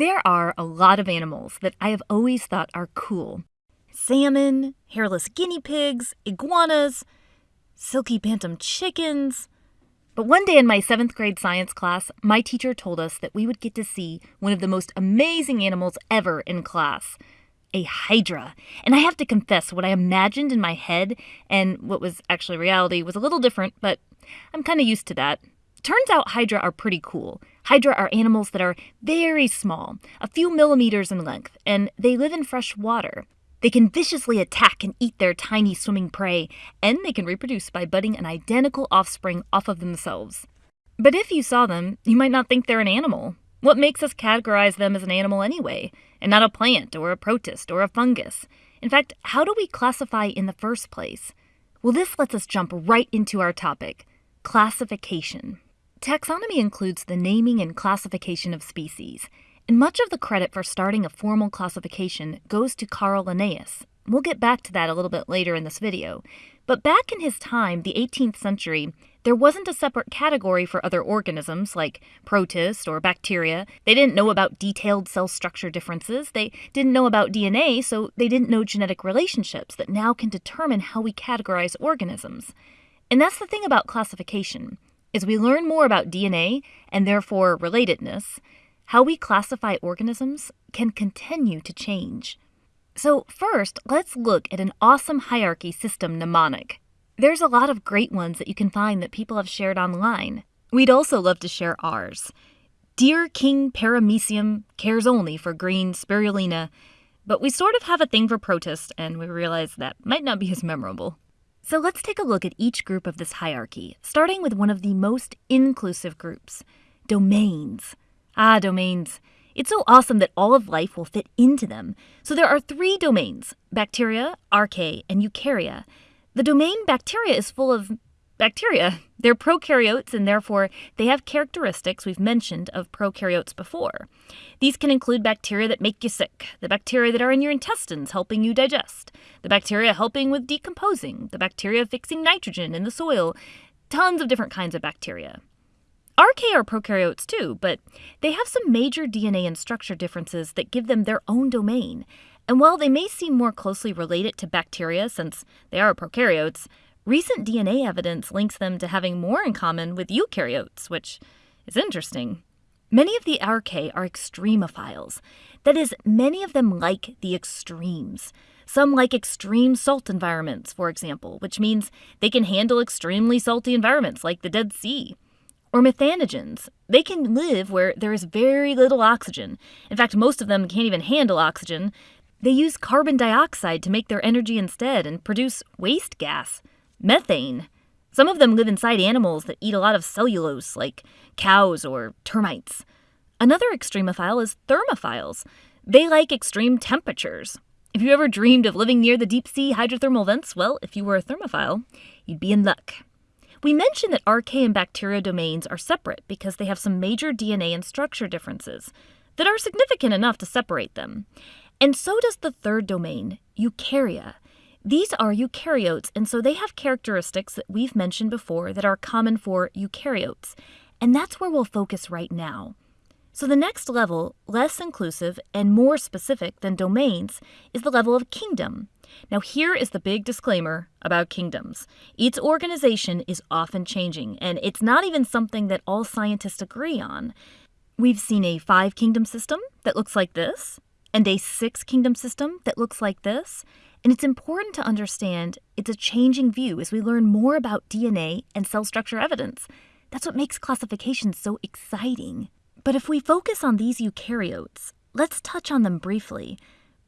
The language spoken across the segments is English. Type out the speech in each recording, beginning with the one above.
There are a lot of animals that I have always thought are cool salmon, hairless guinea pigs, iguanas, silky bantam chickens. But one day in my seventh grade science class, my teacher told us that we would get to see one of the most amazing animals ever in class a hydra. And I have to confess, what I imagined in my head and what was actually reality was a little different, but I'm kind of used to that. Turns out hydra are pretty cool. Hydra are animals that are very small, a few millimeters in length, and they live in fresh water. They can viciously attack and eat their tiny swimming prey, and they can reproduce by budding an identical offspring off of themselves. But if you saw them, you might not think they're an animal. What makes us categorize them as an animal anyway, and not a plant or a protist or a fungus? In fact, how do we classify in the first place? Well, this lets us jump right into our topic classification. Taxonomy includes the naming and classification of species. And much of the credit for starting a formal classification goes to Carl Linnaeus. We'll get back to that a little bit later in this video. But back in his time, the 18th century, there wasn't a separate category for other organisms like protists or bacteria. They didn't know about detailed cell structure differences. They didn't know about DNA, so they didn't know genetic relationships that now can determine how we categorize organisms. And that's the thing about classification. As we learn more about DNA and therefore relatedness, how we classify organisms can continue to change. So, first, let's look at an awesome hierarchy system mnemonic. There's a lot of great ones that you can find that people have shared online. We'd also love to share ours. Dear King Paramecium cares only for green spirulina, but we sort of have a thing for protists, and we realize that might not be as memorable. So let's take a look at each group of this hierarchy, starting with one of the most inclusive groups domains. Ah, domains. It's so awesome that all of life will fit into them. So there are three domains bacteria, archaea, and eukarya. The domain bacteria is full of bacteria. They're prokaryotes and therefore they have characteristics we've mentioned of prokaryotes before. These can include bacteria that make you sick, the bacteria that are in your intestines helping you digest, the bacteria helping with decomposing, the bacteria fixing nitrogen in the soil, tons of different kinds of bacteria. Archaea are prokaryotes too, but they have some major DNA and structure differences that give them their own domain. And while they may seem more closely related to bacteria since they are prokaryotes, recent DNA evidence links them to having more in common with eukaryotes, which is interesting. Many of the archaea are extremophiles. That is, many of them like the extremes. Some like extreme salt environments, for example, which means they can handle extremely salty environments like the Dead Sea. Or methanogens. They can live where there is very little oxygen. In fact, most of them can't even handle oxygen. They use carbon dioxide to make their energy instead and produce waste gas, methane. Some of them live inside animals that eat a lot of cellulose, like cows or termites. Another extremophile is thermophiles. They like extreme temperatures. If you ever dreamed of living near the deep sea hydrothermal vents, well, if you were a thermophile, you'd be in luck. We mentioned that archaea and bacteria domains are separate because they have some major DNA and structure differences that are significant enough to separate them. And so does the third domain, eukarya. These are eukaryotes, and so they have characteristics that we've mentioned before that are common for eukaryotes. And that's where we'll focus right now. So, the next level, less inclusive and more specific than domains, is the level of kingdom. Now, here is the big disclaimer about kingdoms. Its organization is often changing, and it's not even something that all scientists agree on. We've seen a five kingdom system that looks like this, and a six kingdom system that looks like this. And it's important to understand it's a changing view as we learn more about DNA and cell structure evidence. That's what makes classification so exciting. But if we focus on these eukaryotes, let's touch on them briefly.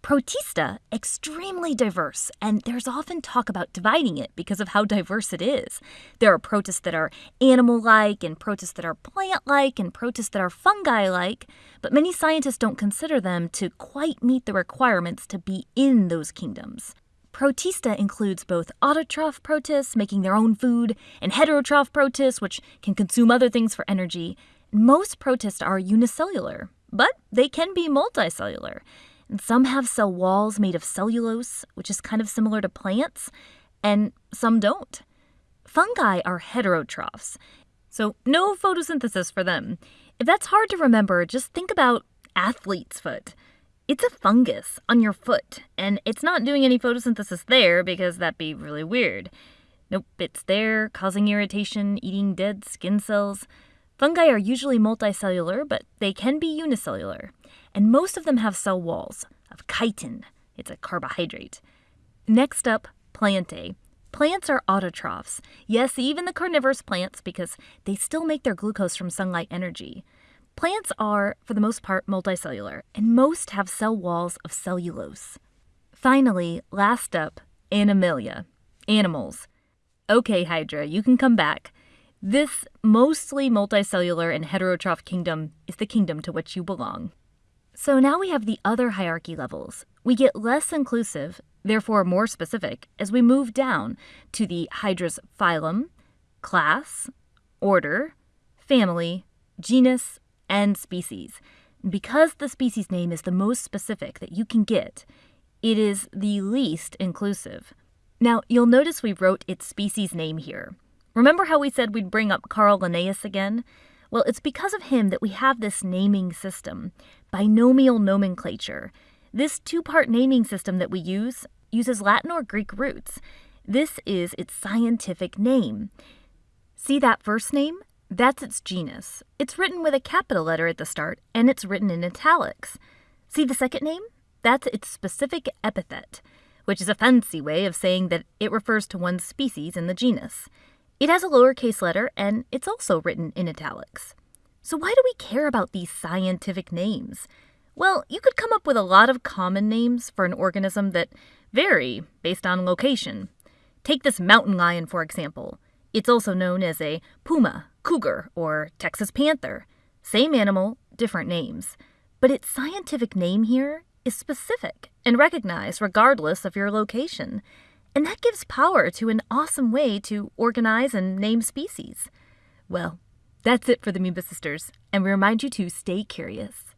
Protista, extremely diverse, and there's often talk about dividing it because of how diverse it is. There are protists that are animal like, and protists that are plant like, and protists that are fungi like, but many scientists don't consider them to quite meet the requirements to be in those kingdoms. Protista includes both autotroph protists, making their own food, and heterotroph protists, which can consume other things for energy. Most protists are unicellular, but they can be multicellular. And some have cell walls made of cellulose, which is kind of similar to plants, and some don't. Fungi are heterotrophs, so no photosynthesis for them. If that's hard to remember, just think about athlete's foot. It's a fungus on your foot, and it's not doing any photosynthesis there because that'd be really weird. Nope, it's there, causing irritation, eating dead skin cells. Fungi are usually multicellular, but they can be unicellular. And most of them have cell walls of chitin. It's a carbohydrate. Next up, plantae. Plants are autotrophs. Yes, even the carnivorous plants, because they still make their glucose from sunlight energy. Plants are, for the most part, multicellular, and most have cell walls of cellulose. Finally, last up, animalia. Animals. Okay, Hydra, you can come back. This mostly multicellular and heterotroph kingdom is the kingdom to which you belong. So now we have the other hierarchy levels. We get less inclusive, therefore more specific, as we move down to the Hydra's phylum, class, order, family, genus, and species. Because the species name is the most specific that you can get, it is the least inclusive. Now, you'll notice we wrote its species name here. Remember how we said we'd bring up Carl Linnaeus again? Well, it's because of him that we have this naming system, binomial nomenclature. This two part naming system that we use uses Latin or Greek roots. This is its scientific name. See that first name? That's its genus. It's written with a capital letter at the start, and it's written in italics. See the second name? That's its specific epithet which is a fancy way of saying that it refers to one species in the genus. It has a lowercase letter and it's also written in italics. So, why do we care about these scientific names? Well, you could come up with a lot of common names for an organism that vary based on location. Take this mountain lion, for example. It's also known as a puma, cougar, or Texas panther. Same animal, different names. But its scientific name here is specific and recognized regardless of your location. And that gives power to an awesome way to organize and name species. Well, that's it for the Amoeba Sisters, and we remind you to stay curious.